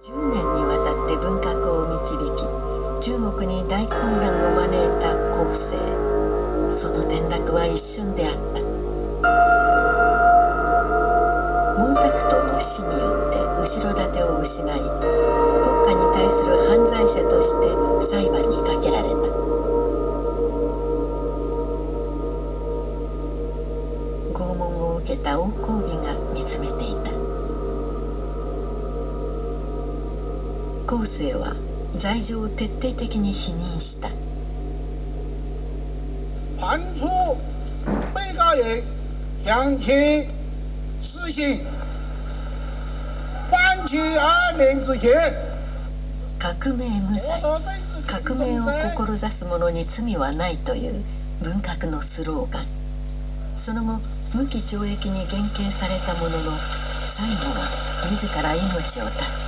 10年にわたって文革を導き中国に大混乱を招いた後世。その転落は一瞬であった。毛沢東の死によって後ろ盾を失い国家に対する犯罪者として裁判にかけられた。拷問を受けた王光美が見つめていた。後世は罪状を徹底的に否認した。被告人向其实行犯其二年之前革命無罪。革命を志す者に罪はないという文革のスローガン。その後無期懲役に減刑されたものの最後は自ら命を絶った